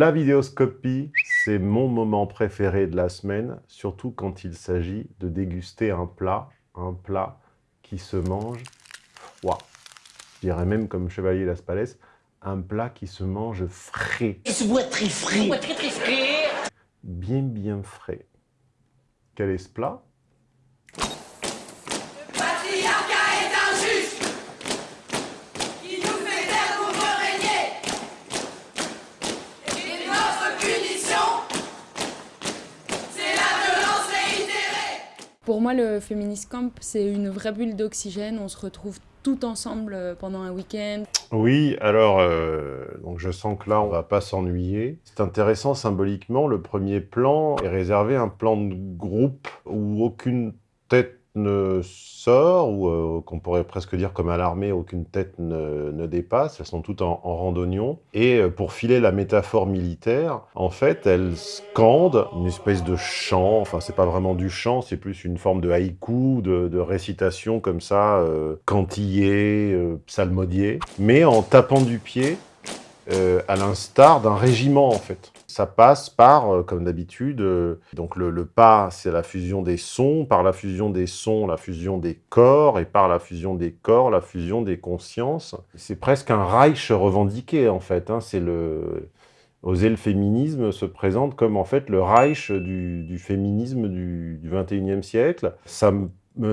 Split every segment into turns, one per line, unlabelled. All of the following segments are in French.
La vidéoscopie, c'est mon moment préféré de la semaine, surtout quand il s'agit de déguster un plat, un plat qui se mange froid. Je dirais même comme Chevalier Las Palais, un plat qui se mange frais.
Il se boit très frais. très très frais.
Bien bien frais. Quel est ce plat?
Pour moi, le Feminist Camp, c'est une vraie bulle d'oxygène. On se retrouve tout ensemble euh, pendant un week-end.
Oui, alors, euh, donc je sens que là, on va pas s'ennuyer. C'est intéressant symboliquement, le premier plan est réservé à un plan de groupe où aucune tête ne sort, ou euh, qu'on pourrait presque dire comme à l'armée, aucune tête ne, dépasse, elles sont toutes en, en randonnion. Et euh, pour filer la métaphore militaire, en fait, elles scandent une espèce de chant, enfin c'est pas vraiment du chant, c'est plus une forme de haïku, de, récitation comme ça, euh, cantillé, euh, mais en tapant du pied, à l'instar d'un régiment en fait. Ça passe par, euh, comme d'habitude, euh, donc le, pas, c'est la fusion des sons, par la fusion des sons, la fusion des corps, et par la fusion des corps, la fusion des consciences. C'est presque un Reich revendiqué, en fait. Hein. C'est le... Oser le féminisme se présente comme, en fait, le Reich du, féminisme du, du 21e siècle. Ça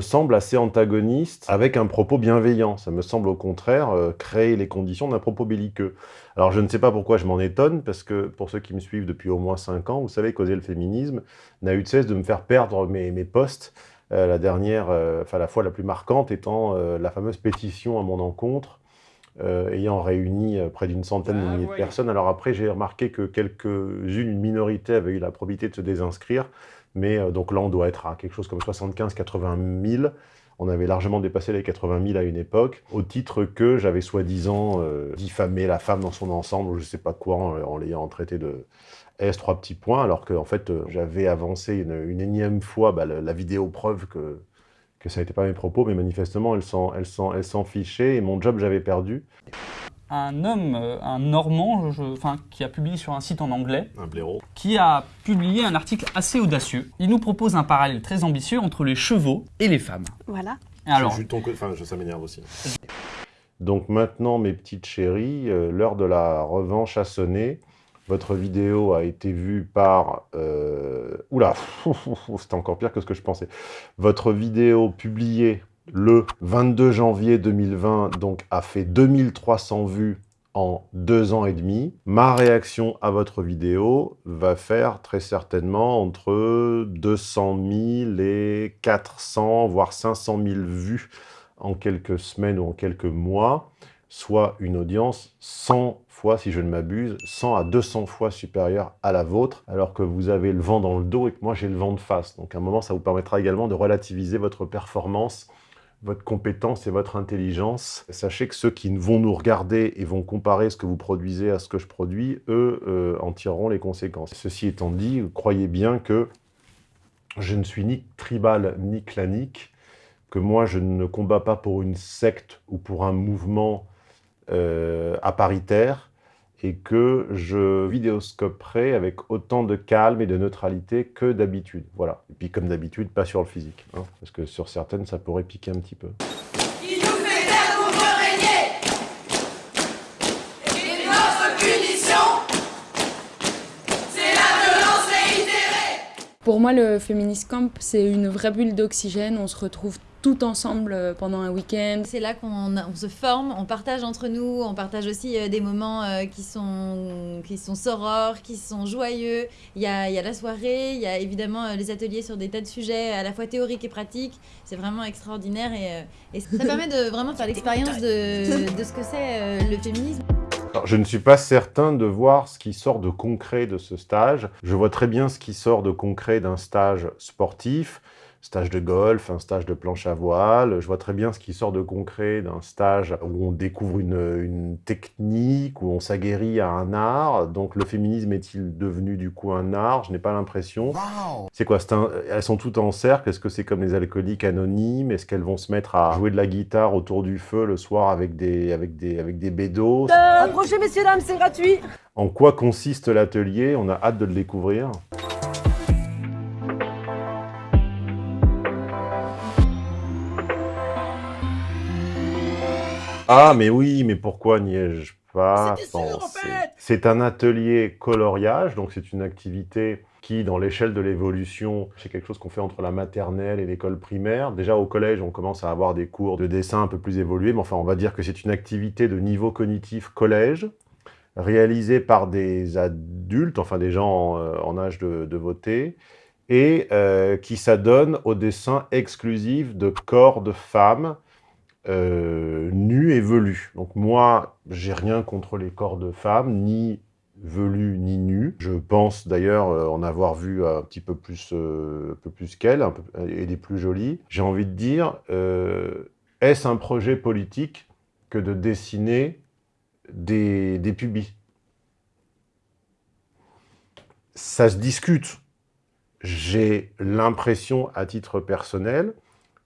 semble assez antagoniste avec un propos bienveillant. Ça me semble au contraire euh, créer les conditions d'un propos belliqueux. Alors je ne sais pas pourquoi je m'en étonne, parce que pour ceux qui me suivent depuis au moins 5 ans, vous savez qu'oser le féminisme n'a eu de cesse de me faire perdre mes, mes postes. Euh, la dernière, euh, enfin la fois la plus marquante étant la fameuse pétition à mon encontre, ayant réuni près d'une centaine de ah, milliers de personnes. Alors après, j'ai remarqué que quelques-unes, une minorité, avaient eu la probité de se désinscrire, mais euh, donc là, on doit être à quelque chose comme 75-80 000. On avait largement dépassé les 80 000 à une époque, au titre que j'avais soi-disant euh, diffamé la femme dans son ensemble, ou je sais pas quoi, en, l'ayant traité de S, trois petits points, alors que en fait, euh, j'avais avancé une, énième fois bah, la, vidéo preuve que, que ça n'était pas mes propos, mais manifestement, elle s'en fichait, et mon job, j'avais perdu
un homme, euh, un Normand, enfin, qui a publié sur un site en anglais,
un blaireau,
qui a publié un article assez audacieux. Il nous propose un parallèle très ambitieux entre les chevaux et les femmes.
Voilà.
Alors, je, ton... enfin, ça m'énerve aussi. Donc maintenant, mes petites chéries, euh, l'heure de la revanche a sonné. Votre vidéo a été vue par... Euh... Oula, c'était encore pire que ce que je pensais. Votre vidéo publiée le 22 janvier 2020, donc a fait 2300 vues en deux ans et demi. Ma réaction à votre vidéo va faire très certainement entre 200 000 et 400, voire 500 000 vues en quelques semaines ou en quelques mois, soit une audience 100 fois, si je ne m'abuse, 100 à 200 fois supérieure à la vôtre, alors que vous avez le vent dans le dos et que moi j'ai le vent de face. Donc à un moment, ça vous permettra également de relativiser votre performance votre compétence et votre intelligence. Sachez que ceux qui vont nous regarder et vont comparer ce que vous produisez à ce que je produis, eux euh, en tireront les conséquences. Ceci étant dit, croyez bien que je ne suis ni tribal ni clanique, que moi je ne combats pas pour une secte ou pour un mouvement euh, aparitaire, et que je vidéoscoperai avec autant de calme et de neutralité que d'habitude. Voilà. Et puis comme d'habitude, pas sur le physique, hein, parce que sur certaines, ça pourrait piquer un petit peu.
Il nous fait Et notre punition, c'est la violence réitérée
Pour moi, le Feminist Camp, c'est une vraie bulle d'oxygène. On se retrouve tout ensemble euh, pendant un week-end.
C'est là qu'on se forme, on partage entre nous, on partage aussi euh, des moments euh, qui, sont, qui sont sorores, qui sont joyeux. Il y a, il y a la soirée, il y a évidemment les ateliers sur des tas de sujets à la fois théoriques et pratiques. C'est vraiment extraordinaire et, et, ça permet de vraiment faire l'expérience de, de ce que c'est le féminisme.
je ne suis pas certain de voir ce qui sort de concret de ce stage. Je vois très bien ce qui sort de concret d'un stage sportif. Stage de golf, un stage de planche à voile. Je vois très bien ce qui sort de concret d'un stage où on découvre une, une technique, où on s'aguerrit à un art. Donc le féminisme est-il devenu du coup un art? Je n'ai pas l'impression. C'est quoi? Un- Elles sont toutes en cercle. Est-ce que c'est comme les alcooliques anonymes? Est-ce qu'elles vont se mettre à jouer de la guitare autour du feu le soir avec des, avec des, avec des bédos?
Approchez, messieurs, dames, c'est gratuit.
En quoi consiste l'atelier? On a hâte de le découvrir. Ah, mais oui, mais pourquoi n'y ai-je pas pensé C'est un atelier coloriage, donc c'est une activité qui, dans l'échelle de l'évolution, c'est quelque chose qu'on fait entre la maternelle et l'école primaire. Déjà, au collège, on commence à avoir des cours de dessin un peu plus évolués, mais enfin, on va dire que c'est une activité de niveau cognitif collège, réalisée par des adultes, enfin des gens en, euh, en âge de, de voter, et euh, qui s'adonne au dessin exclusif de corps de femmes euh, nus et velus. Donc moi, j'ai rien contre les corps de femmes, ni velus ni nus. Je pense d'ailleurs euh, en avoir vu un petit peu plus, euh, peu- et des plus jolies. J'ai envie de dire, euh, est-ce un projet politique que de dessiner des, des pubis? Ça se discute. J'ai l'impression, à titre personnel,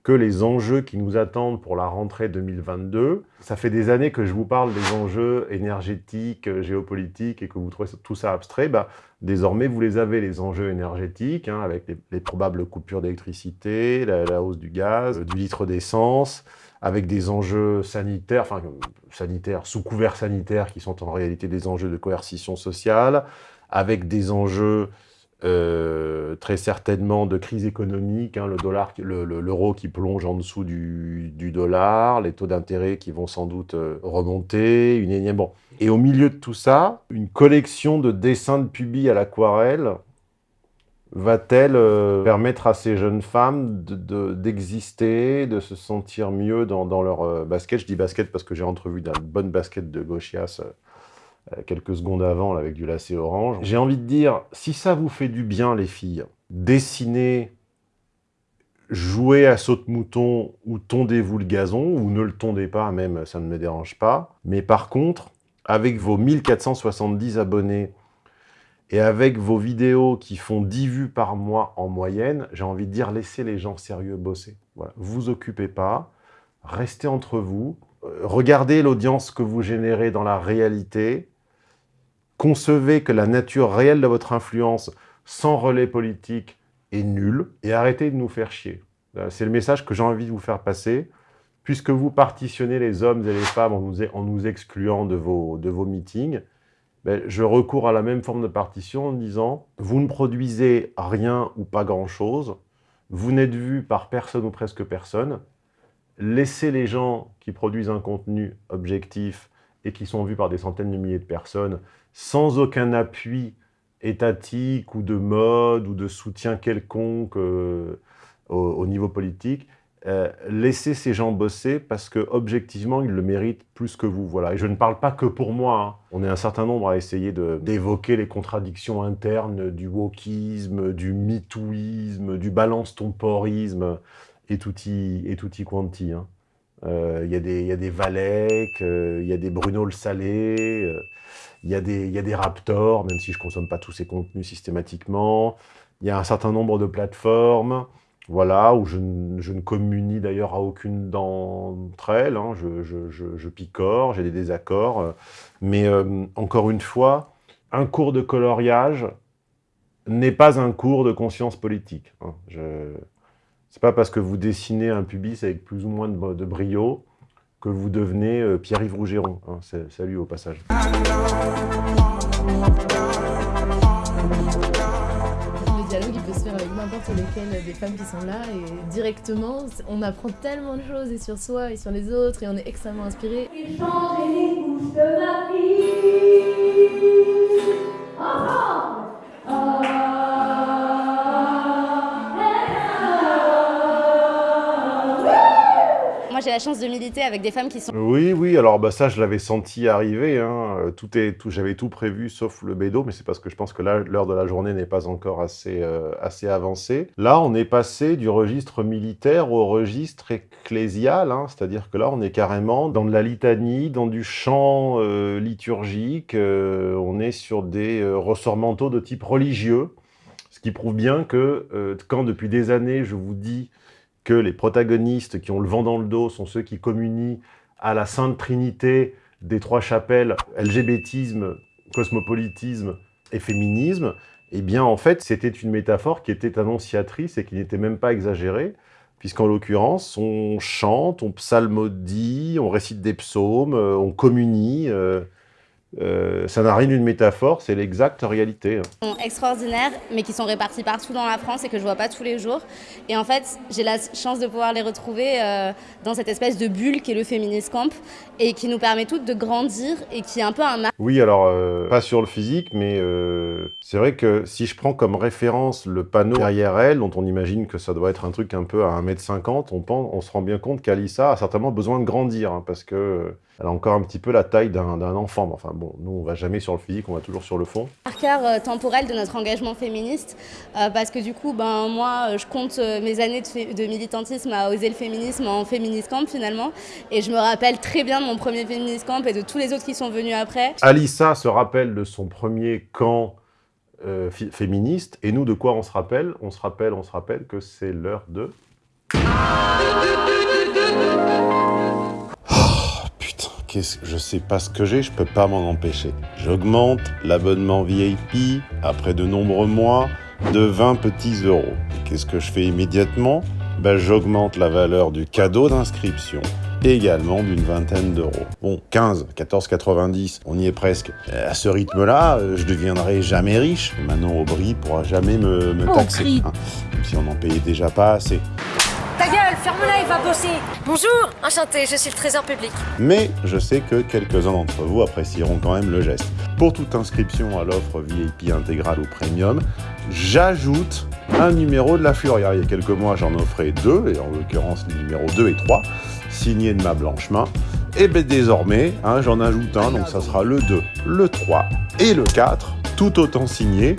que les enjeux qui nous attendent pour la rentrée 2022, ça fait des années que je vous parle des enjeux énergétiques, euh, géopolitiques, et que vous trouvez tout ça abstrait, bah, désormais vous les avez, les enjeux énergétiques, hein, avec les, les probables coupures d'électricité, la, la hausse du gaz, euh, du litre d'essence, avec des enjeux sanitaires, enfin euh, sanitaires, sous couvert sanitaire, qui sont en réalité des enjeux de coercition sociale, avec des enjeux euh, très certainement de crise économique, hein, le dollar, qui- le- l'euro qui plonge en dessous du, dollar, les taux d'intérêt qui vont sans doute euh, remonter, une énième... Bon. Et au milieu de tout ça, une collection de dessins de pubis à l'aquarelle va-t-elle euh, permettre à ces jeunes femmes de- de- d'exister, de, se sentir mieux dans, leur basket? Je dis basket parce que j'ai entrevu d'une bonne basket de gauchias quelques secondes avant avec du lacet orange. J'ai envie de dire, si ça vous fait du bien les filles, dessinez, jouez à saute-mouton ou tondez-vous le gazon, ou ne le tondez pas même, ça ne me dérange pas. Mais par contre, avec vos 1470 abonnés et avec vos vidéos qui font 10 vues par mois en moyenne, j'ai envie de dire, laissez les gens sérieux bosser. Voilà. Vous occupez pas, restez entre vous, euh, regardez l'audience que vous générez dans la réalité, concevez que la nature réelle de votre influence sans relais politique est nulle, et arrêtez de nous faire chier. Voilà, C'est le message que j'ai envie de vous faire passer, puisque vous partitionnez les hommes et les femmes en nous, nous excluant de vos, de vos meetings, ben, je recours à la même forme de partition en disant « Vous ne produisez rien ou pas grand-chose, vous n'êtes vu par personne ou presque personne, laissez les gens qui produisent un contenu objectif et qui sont vus par des centaines de milliers de personnes sans aucun appui étatique ou de mode ou de soutien quelconque euh, au, au niveau politique, euh, laissez ces gens bosser parce que objectivement ils le méritent plus que vous. Voilà. Et je ne parle pas que pour moi. hein. On est un certain nombre à essayer d'évoquer les contradictions internes du wokisme, du mitouisme, du balance ton porisme et tutti, et tutti quanti. hein. Euh, Il y, des- il y a des Valek, euh, il y a des Bruno le Salé, euh, il y, des- il y a des Raptors, même si je ne consomme pas tous ces contenus systématiquement. Il y a un certain nombre de plateformes, voilà, où je, je ne communie d'ailleurs à aucune d'entre elles. hein. Je, je- je- picore, j'ai des désaccords. euh, Mais euh, encore une fois, un cours de coloriage n'est pas un cours de conscience politique. hein. C'est pas parce que vous dessinez un pubis avec plus ou moins de, de brio que vous devenez euh, Pierre-Yves Rougeron. hein. Salut au passage.
Le dialogue, il peut se faire avec n'importe lesquelles des femmes qui sont là et directement, on apprend tellement de choses et sur soi et sur les autres et on est extrêmement inspiré.
J'ai changé les couches de ma vie.
La chance de militer avec des femmes qui sont...
Oui, oui, alors bah, ça, je l'avais senti arriver. Hein. Euh, Tout est, tout, J'avais tout prévu sauf le bédo, mais c'est parce que je pense que l'heure de la journée n'est pas encore assez, euh, assez avancée. Là, on est passé du registre militaire au registre ecclésial, hein. c'est-à-dire que là, on est carrément dans de la litanie, dans du chant euh, liturgique, on est sur des ressorts mentaux de type religieux, ce qui prouve bien que quand depuis des années, je vous dis que les protagonistes qui ont le vent dans le dos sont ceux qui communient à la sainte trinité des trois chapelles, LGBTisme, cosmopolitisme et féminisme, eh bien en fait c'était une métaphore qui était annonciatrice et qui n'était même pas exagérée, puisqu'en l'occurrence on chante, on psalmodie, on récite des psaumes, euh, on communie, euh, euh, ça n'a rien d'une métaphore, c'est l'exacte réalité. hein.
sont extraordinaires, mais qui sont répartis partout dans la France et que je vois pas tous les jours. Et en fait, j'ai la chance de pouvoir les retrouver euh, dans cette espèce de bulle qui est le Feminist Camp et qui nous permet toutes de grandir et qui est un peu un
Oui, alors, euh, pas sur le physique, mais c'est vrai que si je prends comme référence le panneau derrière elle, dont on imagine que ça doit être un truc un peu à 1m50, on, pense, on se rend bien compte qu'Alissa a certainement besoin de grandir, hein, parce que elle a encore un petit peu la taille d'un enfant. Mais Enfin bon, nous, on va jamais sur le physique, on va toujours sur le fond.
euh, temporel de notre engagement féministe euh, parce que du coup, ben, moi, euh, je compte euh, mes années de, militantisme à oser le féminisme en Feminist Camp finalement. Et je me rappelle très bien de mon premier Feminist Camp et de tous les autres qui sont venus après.
Alissa se rappelle de son premier camp euh, féministe, et nous, de quoi on se rappelle? On se rappelle, on se rappelle que c'est l'heure de... Oh, qu'est-ce je sais pas ce que j'ai, je peux pas m'en empêcher. J'augmente l'abonnement VIP après de nombreux mois de 20 petits euros. Qu'est-ce que je fais immédiatement? Ben, J'augmente la valeur du cadeau d'inscription également d'une vingtaine d'euros. Bon, 15, 14,90, on y est presque. Euh, À ce rythme-là, euh, je deviendrai jamais riche. Manon Aubry pourra jamais me, me taxer. hein, même si on n'en payait déjà pas assez.
Gueule, ferme-la, il va bosser. Bonjour, enchanté, je suis le trésor public.
Mais je sais que quelques-uns d'entre vous apprécieront quand même le geste. Pour toute inscription à l'offre VIP intégrale ou premium, j'ajoute un numéro de la Furia. Il y a quelques mois, j'en offrais deux, et en l'occurrence les numéros 2 et 3, signés de ma blanche main. Et bien désormais, hein, j'en ajoute un, donc ça sera le 2, le 3 et le 4, tout autant signés.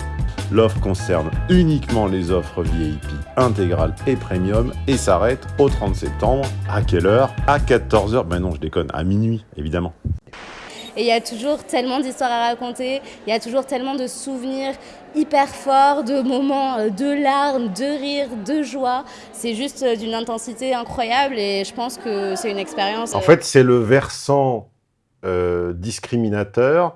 L'offre concerne uniquement les offres VIP intégrales et premium et s'arrête au 30 septembre. À quelle heure? À 14h. Ben non, je déconne, à minuit, évidemment.
Et il y a toujours tellement d'histoires à raconter, il y a toujours tellement de souvenirs hyper forts, de moments euh, de larmes, de rires, de joie. C'est juste euh, d'une intensité incroyable et je pense que c'est une expérience.
En
euh,
fait, c'est le versant euh, discriminateur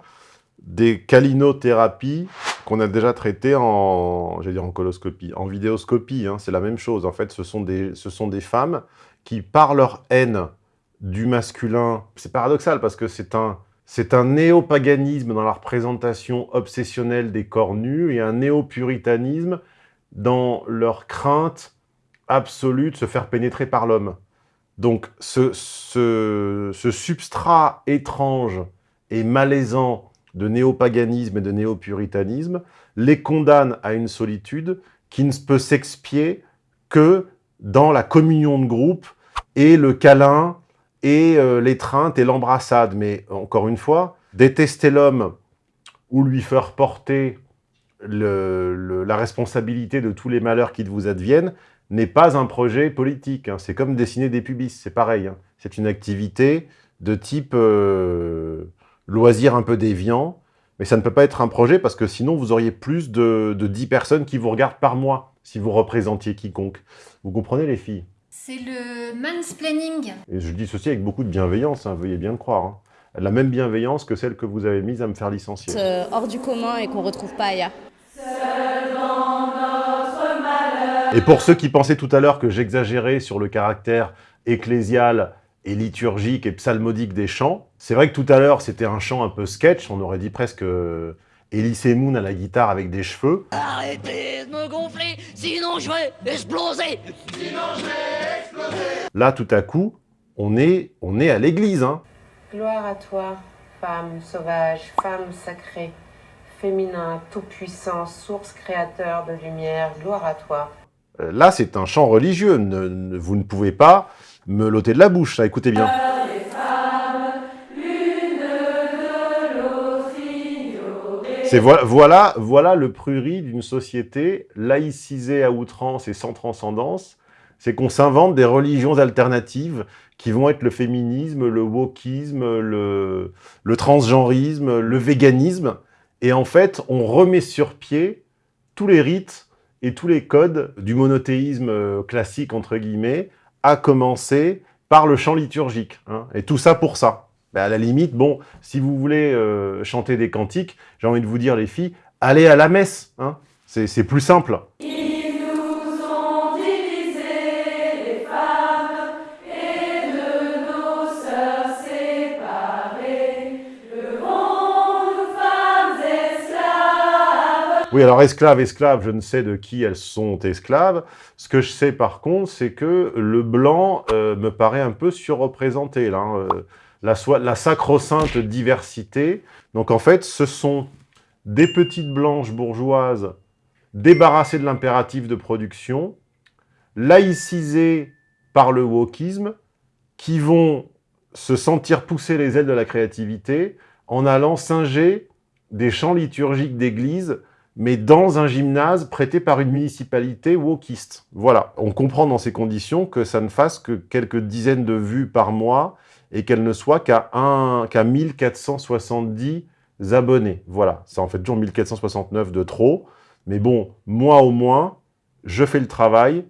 des calinothérapies qu'on a déjà traité en, dire en coloscopie, en vidéoscopie. hein, c'est la même chose. En fait, ce sont des, ce sont des femmes qui, par leur haine du masculin, c'est paradoxal parce que c'est un, c'est un néopaganisme dans la représentation obsessionnelle des corps nus et un néopuritanisme dans leur crainte absolue de se faire pénétrer par l'homme. Donc ce, ce, ce substrat étrange et malaisant de néopaganisme et de néopuritanisme les condamne à une solitude qui ne peut s'expier que dans la communion de groupe et le câlin et euh, l'étreinte et l'embrassade. Mais encore une fois, détester l'homme ou lui faire porter la responsabilité de tous les malheurs qui vous adviennent n'est pas un projet politique. hein. C'est comme dessiner des pubis, c'est pareil. hein. C'est une activité de type euh, loisir un peu déviant, mais ça ne peut pas être un projet parce que sinon vous auriez plus de, de 10 personnes qui vous regardent par mois si vous représentiez quiconque. Vous comprenez les filles?
C'est le mansplaining.
Et je dis ceci avec beaucoup de bienveillance, hein, veuillez bien le croire. hein. La même bienveillance que celle que vous avez mise à me faire licencier.
euh, hors du commun et qu'on retrouve pas ailleurs.
Et pour ceux qui pensaient tout à l'heure que j'exagérais sur le caractère ecclésial et liturgique et psalmodique des chants, c'est vrai que tout à l'heure c'était un chant un peu sketch, on aurait dit presque euh, Elise Moon à la guitare avec des cheveux.
Arrêtez de me gonfler, sinon je vais exploser.
Là tout à coup, on est, on est à l'église. Hein.
Gloire à toi, femme sauvage, femme sacrée, féminin, tout-puissant, source créateur de lumière, gloire à toi.
Euh, Là c'est un chant religieux, Ne- ne- vous ne pouvez pas me l'ôter de la bouche, ça, écoutez bien. C'est voilà, voilà, le prurit d'une société laïcisée à outrance et sans transcendance. C'est qu'on s'invente des religions alternatives qui vont être le féminisme, le wokisme, le, le transgenrisme, le véganisme. Et en fait, on remet sur pied tous les rites et tous les codes du monothéisme euh, classique, entre guillemets, à commencer par le chant liturgique. hein. Et tout ça pour ça. Ben, à la limite, bon, si vous voulez euh, chanter des cantiques, j'ai envie de vous dire, les filles, allez à la messe. Hein. C'est plus simple. Oui, alors esclaves, esclaves, je ne sais de qui elles sont esclaves. Ce que je sais par contre, c'est que le blanc euh, me paraît un peu surreprésenté. Là, hein. Euh, la, sacro-sainte diversité. Donc en fait, ce sont des petites blanches bourgeoises débarrassées de l'impératif de production, laïcisées par le wokisme, qui vont se sentir pousser les ailes de la créativité en allant singer des chants liturgiques d'église mais dans un gymnase prêté par une municipalité wokiste. Voilà, on comprend dans ces conditions que ça ne fasse que quelques dizaines de vues par mois et qu'elle ne soit qu'à qu'à 1470 abonnés. Voilà, ça en fait toujours 1469 de trop, mais bon, moi au moins, je fais le travail,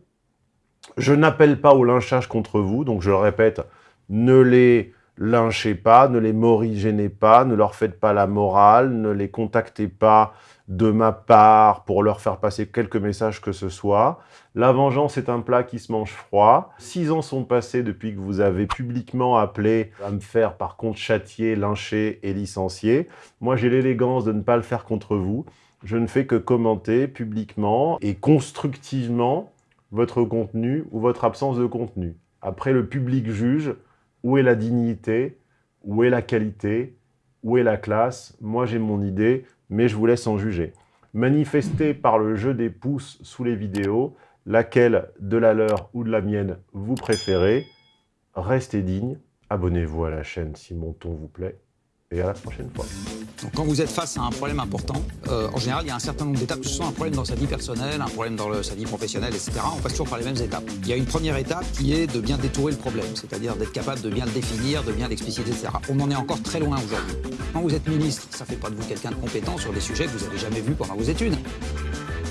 je n'appelle pas au lynchage contre vous, donc je le répète, ne les lynchez pas, ne les morigénez pas, ne leur faites pas la morale, ne les contactez pas de ma part pour leur faire passer quelques messages que ce soit. La vengeance est un plat qui se mange froid. Six ans sont passés depuis que vous avez publiquement appelé à me faire par contre châtier, lyncher et licencier. Moi j'ai l'élégance de ne pas le faire contre vous. Je ne fais que commenter publiquement et constructivement votre contenu ou votre absence de contenu. Après, le public juge où est la dignité, où est la qualité, où est la classe? Moi, j'ai mon idée, mais je vous laisse en juger. Manifestez par le jeu des pouces sous les vidéos, laquelle de la leur ou de la mienne vous préférez? Restez digne, abonnez-vous à la chaîne si mon ton vous plaît, et à la prochaine fois.
Quand vous êtes face à un problème important, euh, en général, il y a un certain nombre d'étapes, que ce soit un problème dans sa vie personnelle, un problème dans sa vie professionnelle, etc. On passe toujours par les mêmes étapes. Il y a une première étape qui est de bien détourer le problème, c'est-à-dire d'être capable de bien le définir, de bien l'expliciter, etc. On en est encore très loin aujourd'hui. Quand vous êtes ministre, ça fait pas de vous quelqu'un de compétent sur des sujets que vous n'avez jamais vus pendant vos études.